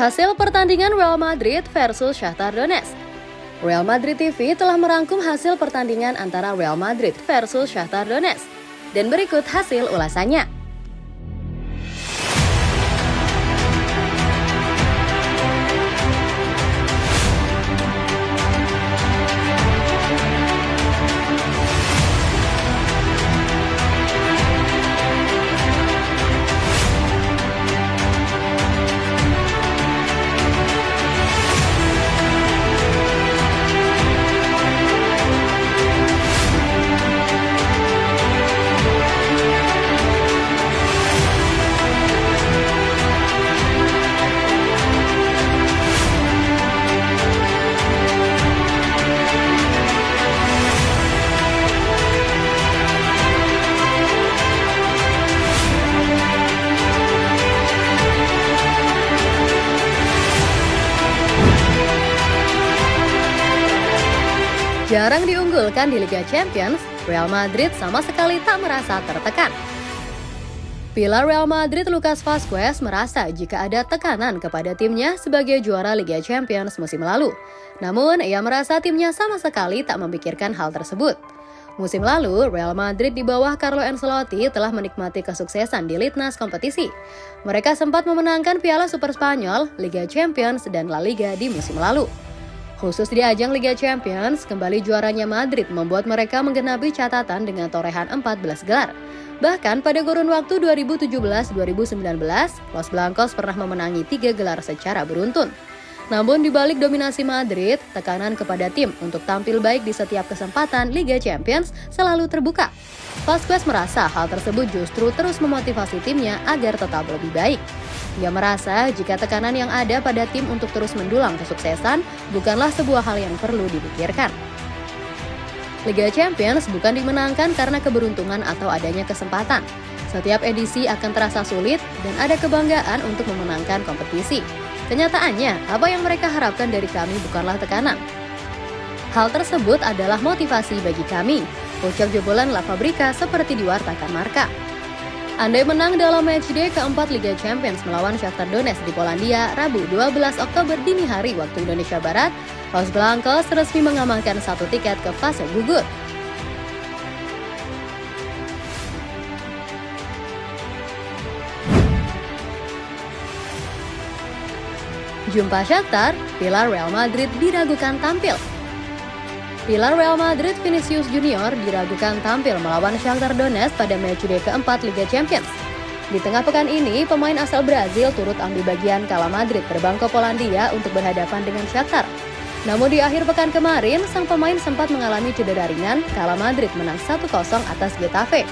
Hasil pertandingan Real Madrid versus Shakhtar Donetsk. Real Madrid TV telah merangkum hasil pertandingan antara Real Madrid versus Shakhtar Donetsk. Dan berikut hasil ulasannya. Jarang diunggulkan di Liga Champions, Real Madrid sama sekali tak merasa tertekan. Pilar Real Madrid Lucas Vazquez merasa jika ada tekanan kepada timnya sebagai juara Liga Champions musim lalu. Namun, ia merasa timnya sama sekali tak memikirkan hal tersebut. Musim lalu, Real Madrid di bawah Carlo Ancelotti telah menikmati kesuksesan di Litnas kompetisi. Mereka sempat memenangkan Piala Super Spanyol, Liga Champions, dan La Liga di musim lalu. Khusus di ajang Liga Champions, kembali juaranya Madrid membuat mereka menggenapi catatan dengan torehan 14 gelar. Bahkan pada kurun waktu 2017-2019, Los Blancos pernah memenangi tiga gelar secara beruntun. Namun di balik dominasi Madrid, tekanan kepada tim untuk tampil baik di setiap kesempatan Liga Champions selalu terbuka. Vasquez merasa hal tersebut justru terus memotivasi timnya agar tetap lebih baik. Ia merasa jika tekanan yang ada pada tim untuk terus mendulang kesuksesan bukanlah sebuah hal yang perlu dipikirkan. Liga Champions bukan dimenangkan karena keberuntungan atau adanya kesempatan. Setiap edisi akan terasa sulit dan ada kebanggaan untuk memenangkan kompetisi. Kenyataannya, apa yang mereka harapkan dari kami bukanlah tekanan. Hal tersebut adalah motivasi bagi kami, ucap jebolan La Fabrica seperti diwartakan Marka. Andai menang dalam matchday keempat Liga Champions melawan Shakhtar Donetsk di Polandia Rabu 12 Oktober dini hari waktu Indonesia Barat, Los Blancos resmi mengamankan satu tiket ke fase gugur. Jumpa Shakhtar, pilar Real Madrid diragukan tampil Pilar Real Madrid Vinicius Junior diragukan tampil melawan Shakhtar Donetsk pada matchday keempat Liga Champions. Di tengah pekan ini, pemain asal Brazil turut ambil bagian kala Madrid terbang ke Polandia untuk berhadapan dengan Shakhtar. Namun di akhir pekan kemarin, sang pemain sempat mengalami cedera ringan kala Madrid menang 1-0 atas Getafe.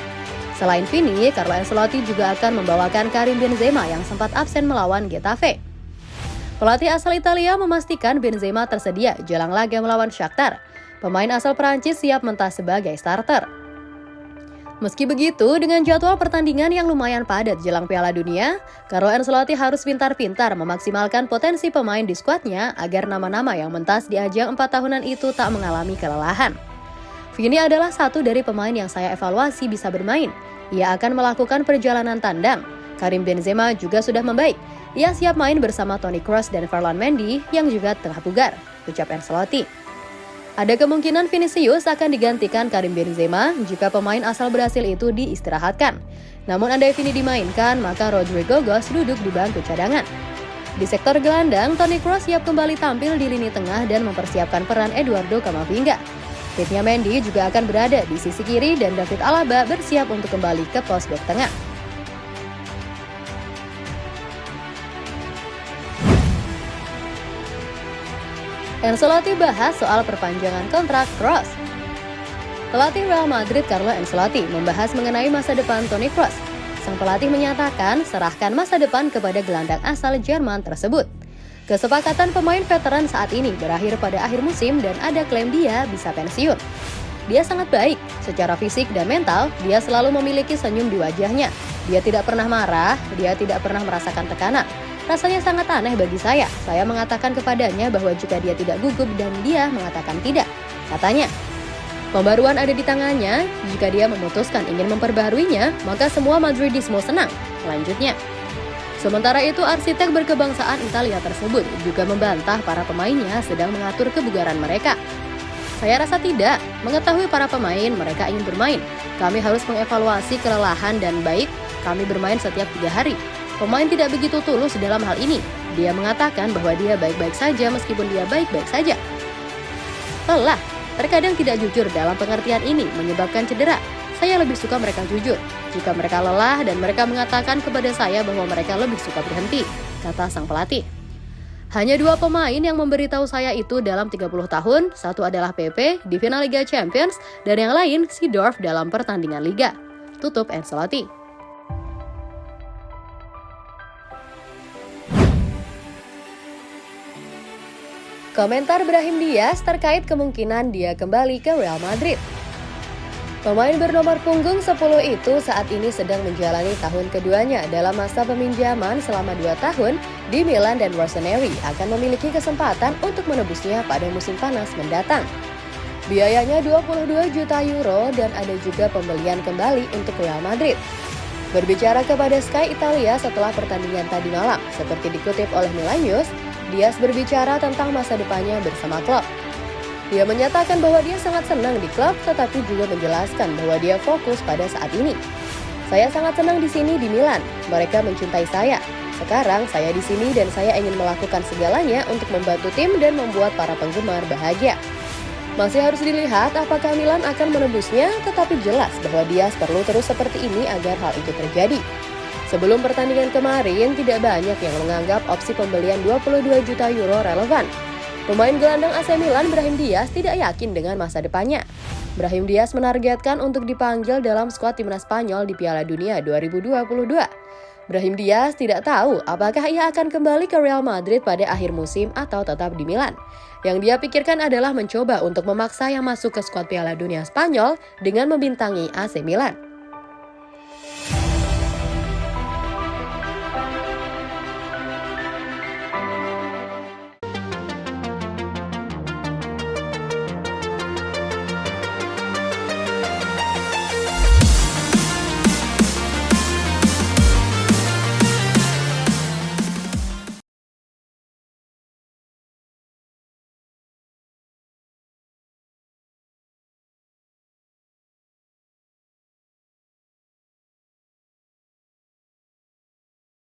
Selain Vini, Carlo Ancelotti juga akan membawakan Karim Benzema yang sempat absen melawan Getafe. Pelatih asal Italia memastikan Benzema tersedia jelang laga melawan Shakhtar. Pemain asal Perancis siap mentas sebagai starter. Meski begitu, dengan jadwal pertandingan yang lumayan padat jelang Piala Dunia, Carlo Ancelotti harus pintar-pintar memaksimalkan potensi pemain di skuadnya agar nama-nama yang mentas di ajang empat tahunan itu tak mengalami kelelahan. Vini adalah satu dari pemain yang saya evaluasi bisa bermain. Ia akan melakukan perjalanan tandang. Karim Benzema juga sudah membaik. Ia siap main bersama Toni Kroos dan Ferland Mendy yang juga tengah bugar, ucap Ancelotti. Ada kemungkinan Vinicius akan digantikan Karim Benzema jika pemain asal Brasil itu diistirahatkan. Namun andai Vini dimainkan, maka Rodrigo Gos duduk di bangku cadangan. Di sektor gelandang, Toni Kroos siap kembali tampil di lini tengah dan mempersiapkan peran Eduardo Camavinga. Timnya Mendy juga akan berada di sisi kiri dan David Alaba bersiap untuk kembali ke pos bek tengah. Ancelotti bahas soal perpanjangan kontrak Kroos. Pelatih Real Madrid Carlo Ancelotti membahas mengenai masa depan Toni Kroos. Sang pelatih menyatakan serahkan masa depan kepada gelandang asal Jerman tersebut. Kesepakatan pemain veteran saat ini berakhir pada akhir musim dan ada klaim dia bisa pensiun. Dia sangat baik, secara fisik dan mental, dia selalu memiliki senyum di wajahnya. Dia tidak pernah marah, dia tidak pernah merasakan tekanan. Rasanya sangat aneh bagi saya. Saya mengatakan kepadanya bahwa jika dia tidak gugup dan dia mengatakan tidak. Katanya, pembaruan ada di tangannya. Jika dia memutuskan ingin memperbaharuinya, maka semua Madridismo senang. Selanjutnya, Sementara itu, arsitek berkebangsaan Italia tersebut juga membantah para pemainnya sedang mengatur kebugaran mereka. Saya rasa tidak. Mengetahui para pemain, mereka ingin bermain. Kami harus mengevaluasi kelelahan dan baik kami bermain setiap tiga hari. Pemain tidak begitu tulus dalam hal ini. Dia mengatakan bahwa dia baik-baik saja meskipun dia baik-baik saja. Lelah, terkadang tidak jujur dalam pengertian ini menyebabkan cedera. Saya lebih suka mereka jujur. Jika mereka lelah dan mereka mengatakan kepada saya bahwa mereka lebih suka berhenti, kata sang pelatih. Hanya dua pemain yang memberitahu saya itu dalam 30 tahun, satu adalah PP di final Liga Champions, dan yang lain Sidorf dalam pertandingan Liga. Tutup Ancelotti. Komentar Brahim Diaz terkait kemungkinan dia kembali ke Real Madrid. Pemain bernomor punggung 10 itu saat ini sedang menjalani tahun keduanya dalam masa peminjaman selama 2 tahun di Milan dan Rossoneri akan memiliki kesempatan untuk menebusnya pada musim panas mendatang. Biayanya 22 juta euro dan ada juga pembelian kembali untuk Real Madrid. Berbicara kepada Sky Italia setelah pertandingan tadi malam, seperti dikutip oleh Milan News, Dias berbicara tentang masa depannya bersama klub. Dia menyatakan bahwa dia sangat senang di klub, tetapi juga menjelaskan bahwa dia fokus pada saat ini. Saya sangat senang di sini di Milan. Mereka mencintai saya. Sekarang saya di sini dan saya ingin melakukan segalanya untuk membantu tim dan membuat para penggemar bahagia. Masih harus dilihat apakah Milan akan menembusnya, tetapi jelas bahwa Dias perlu terus seperti ini agar hal itu terjadi. Sebelum pertandingan kemarin, tidak banyak yang menganggap opsi pembelian 22 juta euro relevan. Pemain gelandang AC Milan Brahim Diaz tidak yakin dengan masa depannya. Brahim Diaz menargetkan untuk dipanggil dalam skuad timnas Spanyol di Piala Dunia 2022. Brahim Diaz tidak tahu apakah ia akan kembali ke Real Madrid pada akhir musim atau tetap di Milan. Yang dia pikirkan adalah mencoba untuk memaksa yang masuk ke skuad Piala Dunia Spanyol dengan membintangi AC Milan.